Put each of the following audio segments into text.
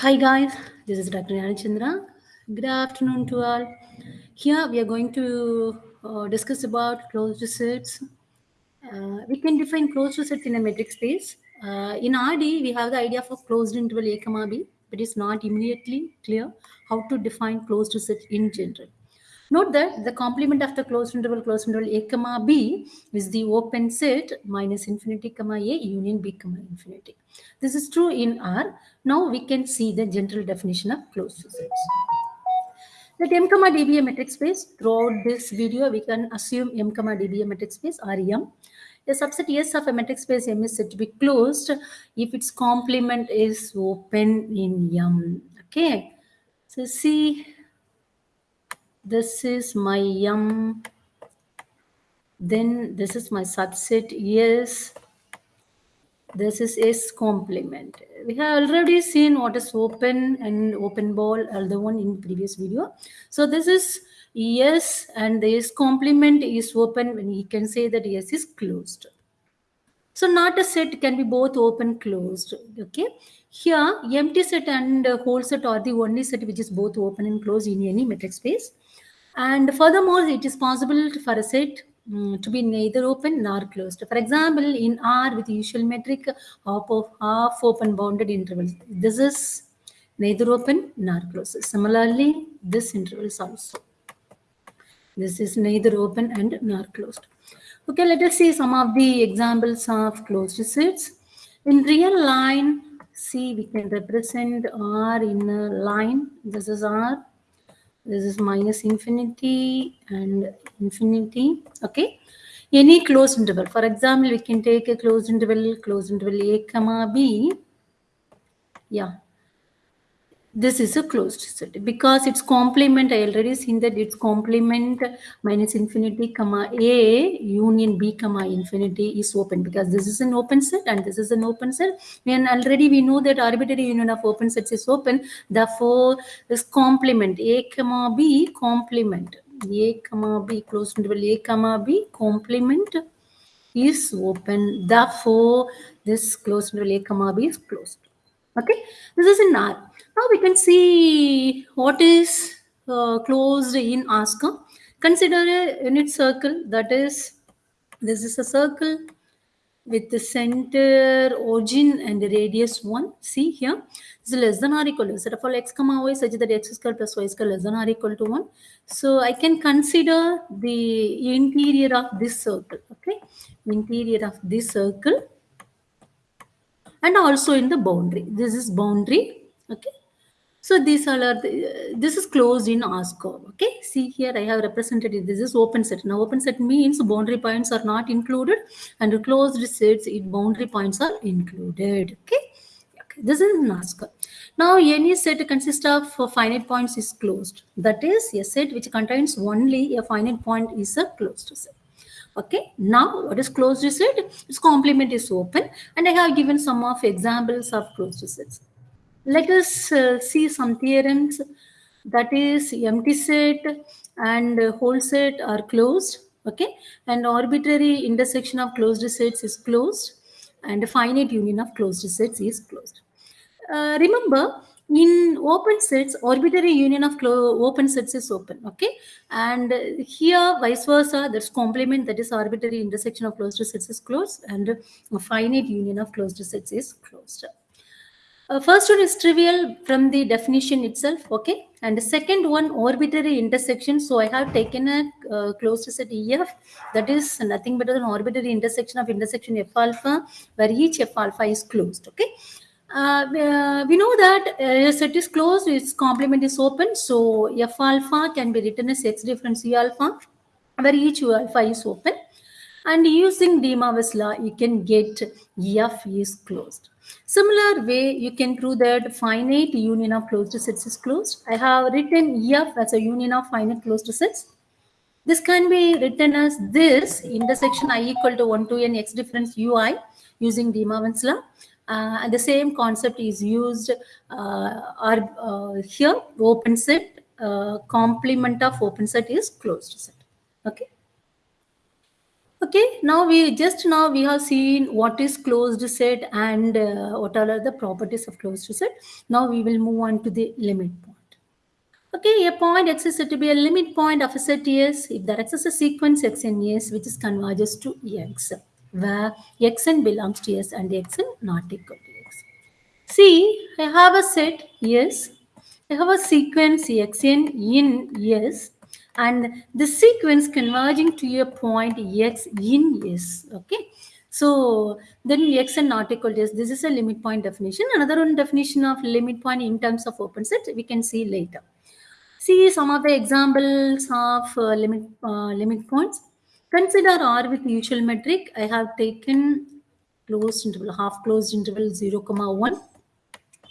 Hi guys, this is Dr. Chandra. Good afternoon to all. Here we are going to uh, discuss about closed sets. Uh, we can define closed sets in a metric space. Uh, in RD, we have the idea of closed interval A B, but it's not immediately clear how to define closed set in general. Note that the complement of the closed interval closed interval a comma b is the open set minus infinity comma a union b comma infinity. This is true in R. Now we can see the general definition of closed sets. Let m comma d be a metric space. Throughout this video, we can assume m comma d be a metric space or m. A subset S of a metric space M is said to be closed if its complement is open in M. Okay. So see this is my m then this is my subset yes. This is s complement. We have already seen what is open and open ball uh, other one in previous video. So this is yes and this complement is open when you can say that yes is closed. So not a set can be both open closed okay? Here empty set and whole set are the only set which is both open and closed in any metric space and furthermore, it is possible for a set um, to be neither open nor closed. For example, in R with usual metric half of half open bounded intervals, this is neither open nor closed. Similarly, this interval is also. This is neither open and nor closed. Okay, let us see some of the examples of closed sets. In real line, see we can represent R in a line. This is R this is minus infinity and infinity okay? Any closed interval. For example we can take a closed interval closed interval a comma b. Yeah this is a closed set because its complement i already seen that its complement minus infinity comma a union b comma infinity is open. Because this is an open set and this is an open set. And already we know that arbitrary union of open sets is open. Therefore this complement a comma b complement a comma b closed interval a comma b complement is open. Therefore this closed interval a comma b is closed. Okay? This is in r now we can see what is uh, closed in ASCII. Consider a unit circle that is, this is a circle with the center, origin and the radius 1. See here, is less than or equal to, set of all x comma y such that x square plus y square less than or equal to 1. So I can consider the interior of this circle, okay? Interior of this circle and also in the boundary. This is boundary, okay? So these are the, this is closed in ASCII. Okay, see here I have represented it. This is open set. Now open set means boundary points are not included, and closed sets it boundary points are included. Okay, okay. this is in ASCII. Now any set consists of uh, finite points is closed. That is a set which contains only a finite point is a closed set. Okay, now what is closed set? Its complement is open, and I have given some of examples of closed sets let us uh, see some theorems that is empty set and whole set are closed okay? And arbitrary intersection of closed sets is closed and finite union of closed sets is closed. Uh, remember in open sets arbitrary union of open sets is open okay? And here vice versa that's complement that is arbitrary intersection of closed sets is closed and finite union of closed sets is closed uh, first one is trivial from the definition itself, okay? And the second one, arbitrary intersection. So I have taken a uh, closed set EF that is nothing but an arbitrary intersection of intersection F alpha where each F alpha is closed, okay? Uh, uh we know that uh, set is closed, its complement is open. So F alpha can be written as X difference E alpha where each U alpha is open. And using De Morgan's law, you can get F is closed. Similar way, you can prove that finite union of closed sets is closed. I have written F as a union of finite closed sets. This can be written as this intersection i equal to 1 to n x difference ui using De Morgan's law. Uh, and the same concept is used uh, uh, here, open set, uh, complement of open set is closed set. Okay. Okay, now we just now we have seen what is closed set and uh, what are the properties of closed set. Now we will move on to the limit point. Okay, a point x is said to be a limit point of a set S if there exists a sequence x in S which is converges to x, where xn belongs to S and xn not equal to x. See, I have a set yes, I have a sequence xn in S and the sequence converging to a point x in S. Okay. So then x and not equal to s. This is a limit point definition. Another one definition of limit point in terms of open set we can see later. See some of the examples of uh, limit uh, limit points. Consider R with usual metric. I have taken closed interval, half closed interval 0, comma 1.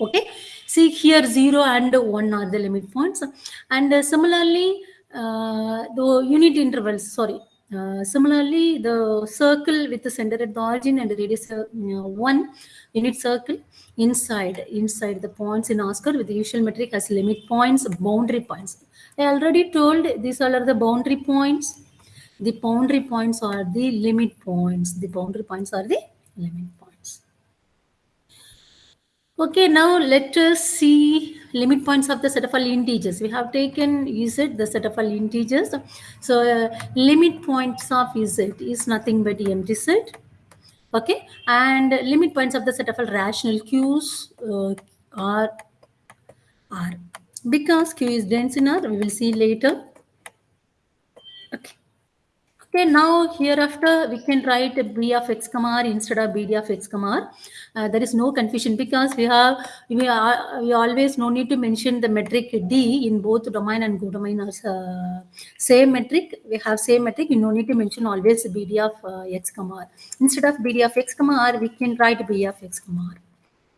Okay. See here 0 and 1 are the limit points. And uh, similarly, the unit intervals, sorry, uh, similarly, the circle with the center at the origin and the radius uh, one unit circle inside inside the points in Oscar with the usual metric as limit points, boundary points. I already told these all are the boundary points. The boundary points are the limit points. The boundary points are the limit points. Okay, now let us see limit points of the set of all integers. We have taken z, the set of all integers. So uh, limit points of z is nothing but empty set. Okay, and limit points of the set of all rational q's uh, are r. Because q is dense in r, we will see later. Okay. Now hereafter we can write b of x comma r instead of bd of x comma r. Uh, there is no confusion because we have we are we always no need to mention the metric d in both domain and codomain as uh, same metric. We have same metric. You no need to mention always bd of uh, x comma r. Instead of bd of x comma r, we can write b of x comma r.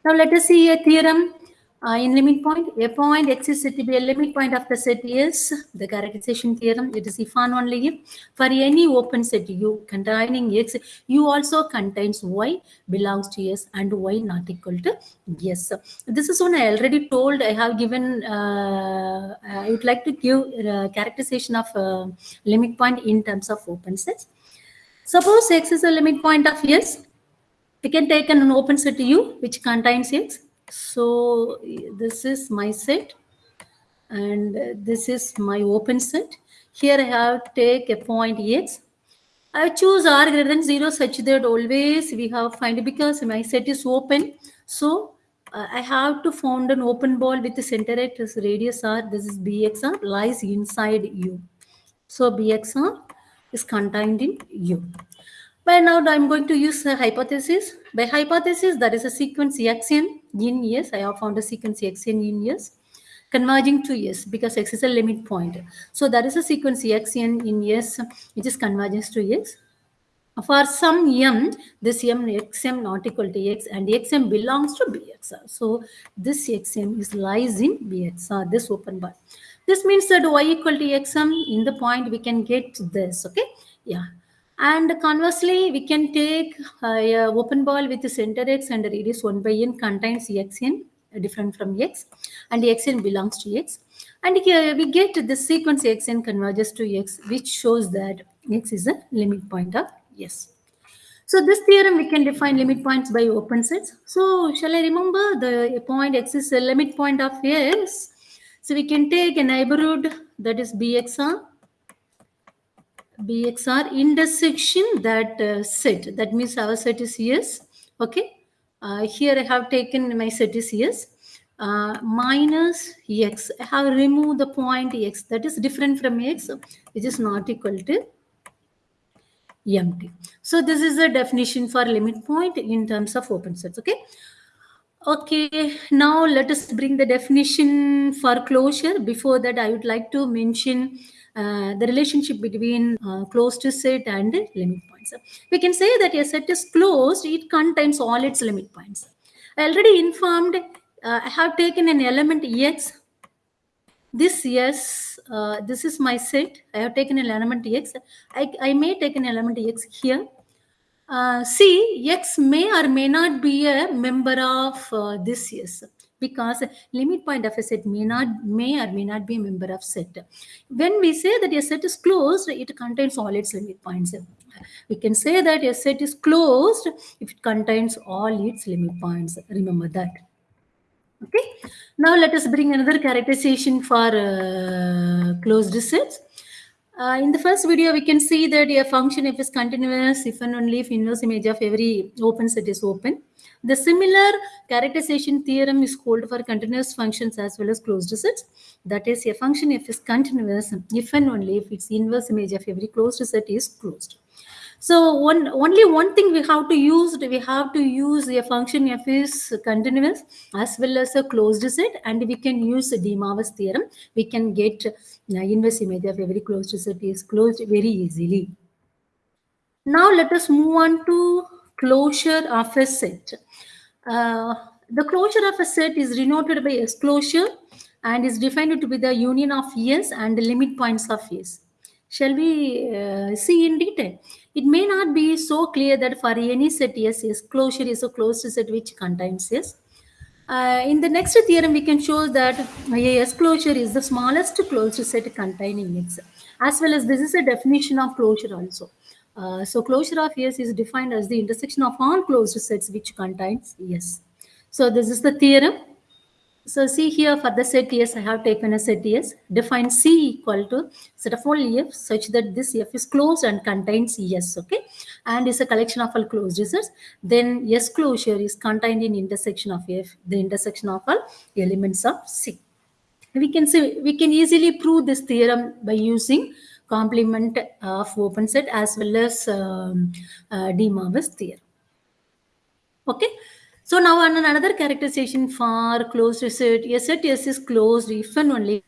Now let us see a theorem uh, in limit point, a point x is said to be a limit point of the set is the characterization theorem. It is if and only if for any open set U containing x, U also contains y belongs to S and y not equal to yes. This is one I already told. I have given. Uh, I would like to give uh, characterization of uh, limit point in terms of open sets. Suppose x is a limit point of S. We can take an open set U which contains x so this is my set and this is my open set. Here I have take a point x. I choose r greater than 0 such that always we have find because my set is open. So uh, I have to found an open ball with the center at this radius r. This is bxr lies inside u. So bxr is contained in u. But now I'm going to use a hypothesis. By hypothesis, there is a sequence xn in yes. I have found a sequence xn in yes converging to yes because x is a limit point. So there is a sequence xn in yes which is convergence to x. For some m, this m xm not equal to x and xm belongs to bxr. So this xm is lies in bxr, this open bar. This means that y equal to xm in the point we can get this, okay? Yeah. And conversely, we can take uh, a open ball with the center x and radius 1 by n contains xn uh, different from x and xn belongs to x. And here we get the sequence xn converges to x which shows that x is a limit point of yes. So this theorem we can define limit points by open sets. So shall I remember the point x is a limit point of s. So we can take a neighborhood that is bxr bxr intersection that uh, set. That means our set is yes. Okay? Uh, here i have taken my set is yes. Uh, minus x. I have removed the point x. That is different from x. Which is not equal to empty. So this is the definition for limit point in terms of open sets. Okay Okay, now let us bring the definition for closure. Before that, I would like to mention uh, the relationship between uh, closed set and limit points. We can say that a set is closed, it contains all its limit points. I already informed, uh, I have taken an element x. This yes, uh, this is my set. I have taken an element x. I, I may take an element x here uh, see, X may or may not be a member of uh, this yes because limit point of a set may not may or may not be a member of set. When we say that a set is closed, it contains all its limit points. we can say that a set is closed if it contains all its limit points. Remember that. Okay. Now let us bring another characterization for uh, closed sets. Uh, in the first video, we can see that a function if is continuous if and only if inverse image of every open set is open. The similar characterization theorem is called for continuous functions as well as closed sets. That is, a function if is continuous if and only if its inverse image of every closed set is closed. So one only one thing we have to use we have to use a function f is continuous as well as a closed set and we can use De Morgan's theorem. We can get the inverse image of every closed set is closed very easily. Now let us move on to closure of a set. Uh, the closure of a set is denoted by S closure and is defined to be the union of S and the limit points of S. Shall we uh, see in detail? It may not be so clear that for any set S, S closure is a closed set which contains S. Uh, in the next theorem, we can show that a S closure is the smallest closed set containing X. As well as this is a definition of closure also. Uh, so closure of S is defined as the intersection of all closed sets which contains S. So this is the theorem. So see here for the set S, I have taken a set S. Define C equal to set of all F such that this F is closed and contains S, okay? And is a collection of all closed sets. Then S closure is contained in intersection of F, the intersection of all elements of C. We can say we can easily prove this theorem by using complement of open set as well as um, uh, De Morgan's theorem. Okay. So now another characterization for closed set. A set S is closed if and only